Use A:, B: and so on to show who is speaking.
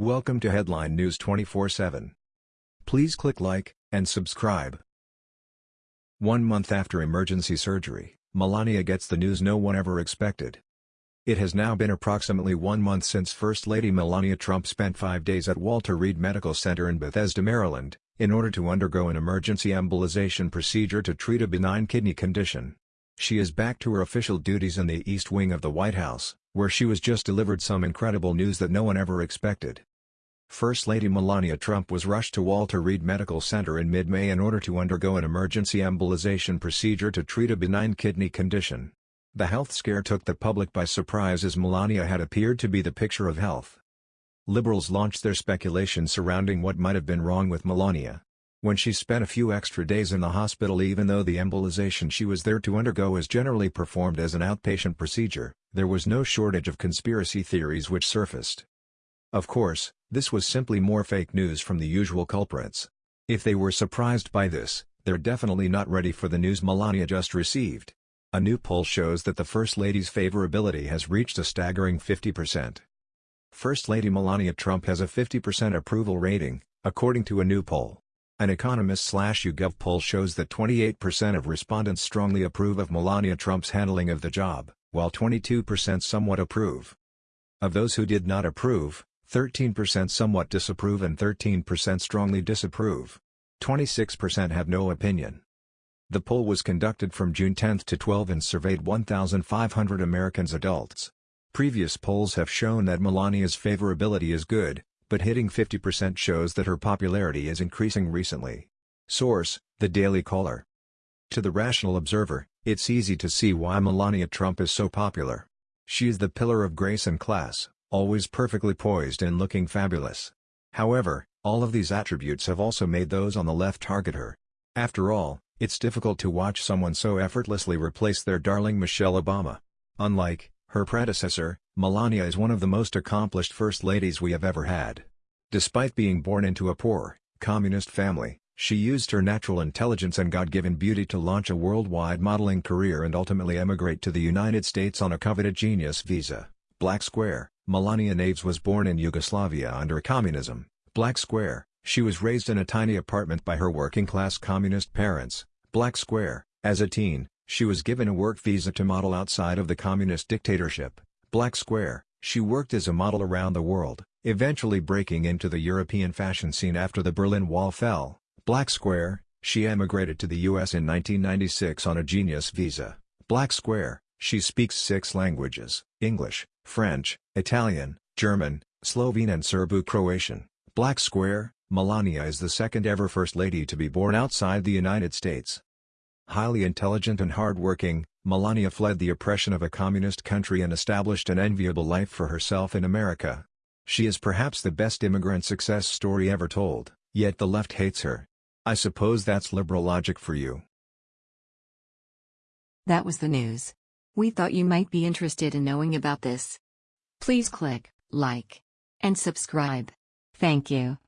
A: Welcome to Headline News 24/7. Please click like and subscribe. One month after emergency surgery, Melania gets the news no one ever expected. It has now been approximately one month since First Lady Melania Trump spent five days at Walter Reed Medical Center in Bethesda, Maryland, in order to undergo an emergency embolization procedure to treat a benign kidney condition. She is back to her official duties in the East Wing of the White House, where she was just delivered some incredible news that no one ever expected. First Lady Melania Trump was rushed to Walter Reed Medical Center in mid-May in order to undergo an emergency embolization procedure to treat a benign kidney condition. The health scare took the public by surprise as Melania had appeared to be the picture of health. Liberals launched their speculation surrounding what might have been wrong with Melania. When she spent a few extra days in the hospital even though the embolization she was there to undergo is generally performed as an outpatient procedure, there was no shortage of conspiracy theories which surfaced. Of course, this was simply more fake news from the usual culprits. If they were surprised by this, they're definitely not ready for the news Melania just received. A new poll shows that the First Lady's favorability has reached a staggering 50%. First Lady Melania Trump has a 50% approval rating, according to a new poll. An economist-slash-YouGov poll shows that 28% of respondents strongly approve of Melania Trump's handling of the job, while 22% somewhat approve. Of those who did not approve, 13% somewhat disapprove and 13% strongly disapprove. 26% have no opinion. The poll was conducted from June 10 to 12 and surveyed 1,500 Americans adults. Previous polls have shown that Melania's favorability is good, but hitting 50% shows that her popularity is increasing recently. Source, The Daily Caller. To the rational observer, it's easy to see why Melania Trump is so popular. She is the pillar of grace and class always perfectly poised and looking fabulous. However, all of these attributes have also made those on the left target her. After all, it's difficult to watch someone so effortlessly replace their darling Michelle Obama. Unlike her predecessor, Melania is one of the most accomplished first ladies we have ever had. Despite being born into a poor, communist family, she used her natural intelligence and God-given beauty to launch a worldwide modeling career and ultimately emigrate to the United States on a coveted genius visa. Black Square, Melania Knavs was born in Yugoslavia under communism, Black Square, she was raised in a tiny apartment by her working-class communist parents, Black Square, as a teen, she was given a work visa to model outside of the communist dictatorship, Black Square, she worked as a model around the world, eventually breaking into the European fashion scene after the Berlin Wall fell, Black Square, she emigrated to the US in 1996 on a genius visa, Black Square, she speaks six languages, English, French, Italian, German, Slovene and Serbo-Croatian. Black Square, Melania is the second ever First Lady to be born outside the United States. Highly intelligent and hardworking, Melania fled the oppression of a communist country and established an enviable life for herself in America. She is perhaps the best immigrant success story ever told, yet the left hates her. I suppose that's liberal logic for you.
B: That was the news. We thought you might be interested in knowing about this. Please click like and subscribe. Thank you.